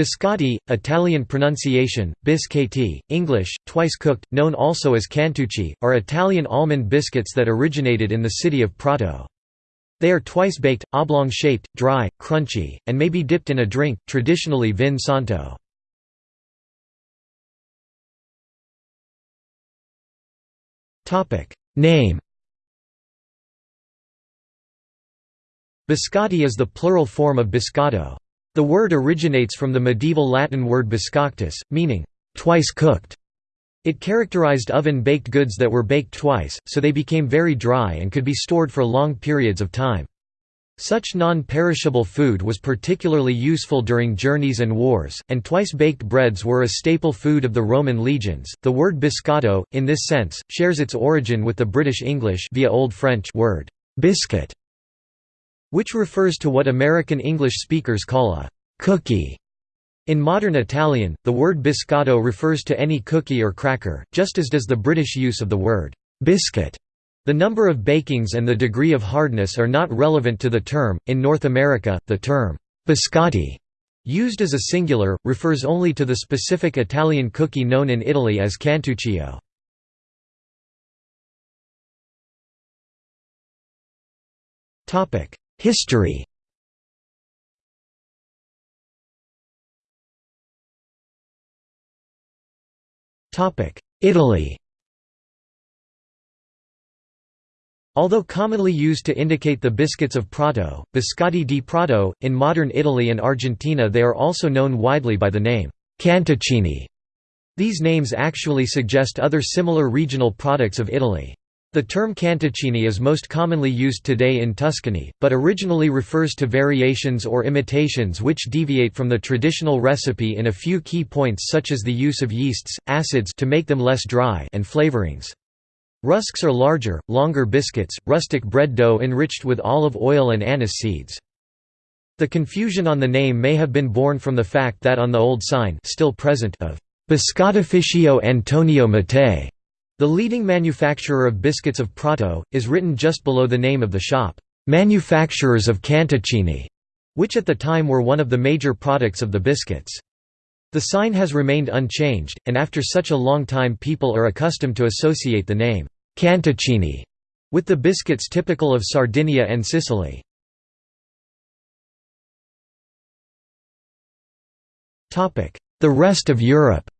Biscotti, Italian pronunciation, biscotti, English, twice cooked, known also as cantucci, are Italian almond biscuits that originated in the city of Prato. They are twice baked, oblong-shaped, dry, crunchy, and may be dipped in a drink, traditionally vin santo. Name Biscotti is the plural form of biscotto. The word originates from the medieval Latin word biscoctus, meaning, twice cooked. It characterized oven-baked goods that were baked twice, so they became very dry and could be stored for long periods of time. Such non-perishable food was particularly useful during journeys and wars, and twice-baked breads were a staple food of the Roman legions. The word biscotto, in this sense, shares its origin with the British English via Old French word biscuit, which refers to what American English speakers call a cookie. In modern Italian, the word biscotto refers to any cookie or cracker, just as does the British use of the word biscuit. The number of bakings and the degree of hardness are not relevant to the term. In North America, the term biscotti, used as a singular, refers only to the specific Italian cookie known in Italy as cantuccio. Topic: History Italy Although commonly used to indicate the biscuits of Prato, biscotti di Prato, in modern Italy and Argentina they are also known widely by the name cantuccini. These names actually suggest other similar regional products of Italy. The term cantuccini is most commonly used today in Tuscany, but originally refers to variations or imitations which deviate from the traditional recipe in a few key points such as the use of yeasts, acids to make them less dry and flavorings. Rusks are larger, longer biscuits, rustic bread dough enriched with olive oil and anise seeds. The confusion on the name may have been born from the fact that on the old sign still present of Biscottificio Antonio Mattei the leading manufacturer of biscuits of Prato, is written just below the name of the shop, "'Manufacturers of Cantuccini", which at the time were one of the major products of the biscuits. The sign has remained unchanged, and after such a long time people are accustomed to associate the name, "'Cantuccini' with the biscuits typical of Sardinia and Sicily. The rest of Europe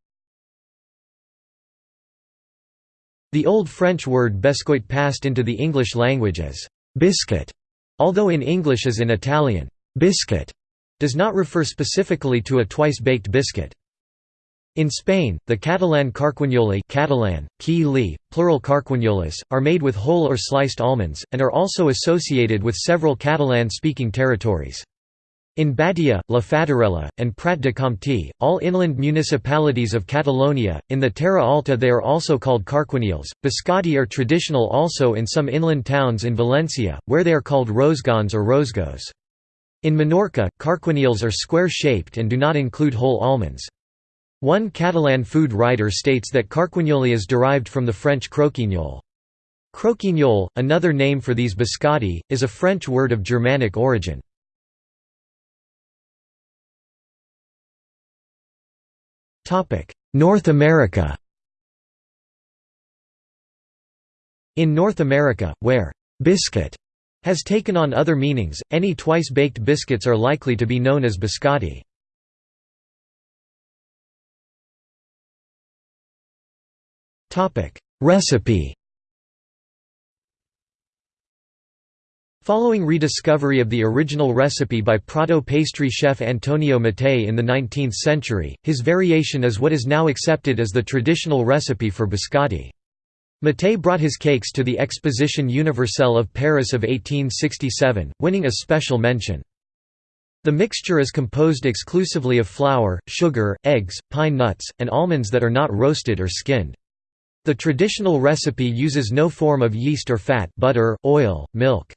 The Old French word biscuit passed into the English language as biscuit, although in English as in Italian, biscuit does not refer specifically to a twice-baked biscuit. In Spain, the Catalan carquinyoli Catalan, qui plural carquignoles, are made with whole or sliced almonds, and are also associated with several Catalan-speaking territories. In Badia, La Fatarella, and Prat de Comté, all inland municipalities of Catalonia, in the Terra Alta they are also called carquinyols. Biscotti are traditional also in some inland towns in Valencia, where they are called rosgons or rosgos. In Minorca, carquinyols are square-shaped and do not include whole almonds. One Catalan food writer states that carquinyoli is derived from the French croquignol. Croquignol, another name for these biscotti, is a French word of Germanic origin. North America In North America, where «biscuit» has taken on other meanings, any twice-baked biscuits are likely to be known as biscotti. Recipe Following rediscovery of the original recipe by Prato pastry chef Antonio Mattei in the 19th century, his variation is what is now accepted as the traditional recipe for biscotti. Mattei brought his cakes to the Exposition Universelle of Paris of 1867, winning a special mention. The mixture is composed exclusively of flour, sugar, eggs, pine nuts, and almonds that are not roasted or skinned. The traditional recipe uses no form of yeast or fat butter, oil, milk.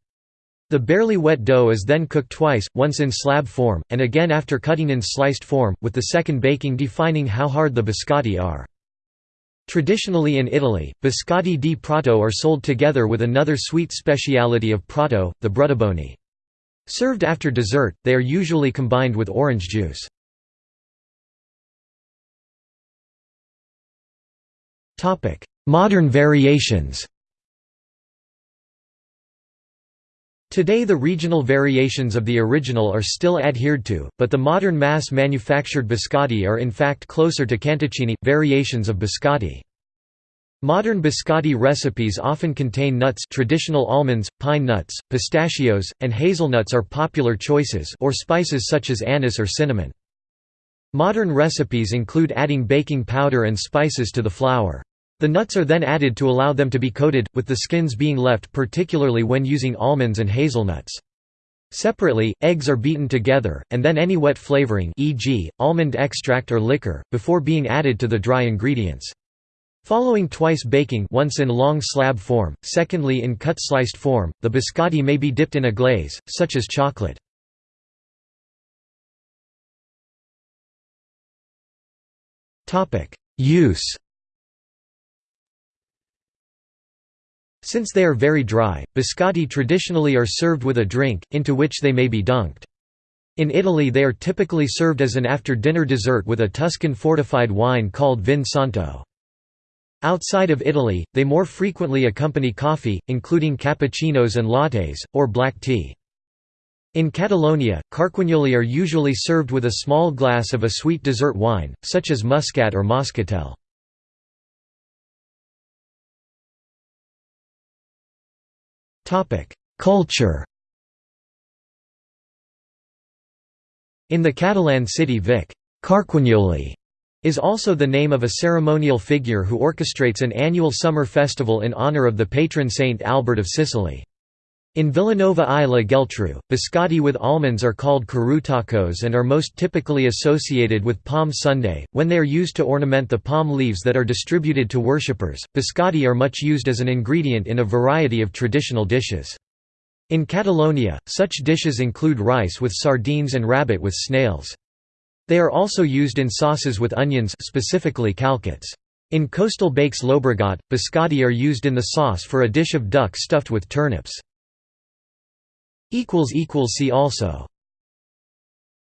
The barely wet dough is then cooked twice, once in slab form, and again after cutting in sliced form, with the second baking defining how hard the biscotti are. Traditionally in Italy, biscotti di prato are sold together with another sweet speciality of Prato, the brutti ma buoni. Served after dessert, they are usually combined with orange juice. Modern variations Today the regional variations of the original are still adhered to, but the modern mass-manufactured biscotti are in fact closer to cantuccini, variations of biscotti. Modern biscotti recipes often contain nuts traditional almonds, pine nuts, pistachios, and hazelnuts are popular choices or spices such as anise or cinnamon. Modern recipes include adding baking powder and spices to the flour. The nuts are then added to allow them to be coated, with the skins being left particularly when using almonds and hazelnuts. Separately, eggs are beaten together, and then any wet flavoring e.g., almond extract or liquor, before being added to the dry ingredients. Following twice baking once in long slab form, secondly in cut sliced form, the biscotti may be dipped in a glaze, such as chocolate. Use Since they are very dry, biscotti traditionally are served with a drink, into which they may be dunked. In Italy they are typically served as an after-dinner dessert with a Tuscan fortified wine called Vin Santo. Outside of Italy, they more frequently accompany coffee, including cappuccinos and lattes, or black tea. In Catalonia, carquinyoli are usually served with a small glass of a sweet dessert wine, such as muscat or moscatel. Culture In the Catalan city Vic, Carquinyoli is also the name of a ceremonial figure who orchestrates an annual summer festival in honor of the patron saint Albert of Sicily. In Vilanova i la Geltrú, biscotti with almonds are called carutacos and are most typically associated with Palm Sunday, when they are used to ornament the palm leaves that are distributed to worshippers. Biscotti are much used as an ingredient in a variety of traditional dishes. In Catalonia, such dishes include rice with sardines and rabbit with snails. They are also used in sauces with onions specifically calçots. In coastal Baix Llobregat, biscotti are used in the sauce for a dish of duck stuffed with turnips. See also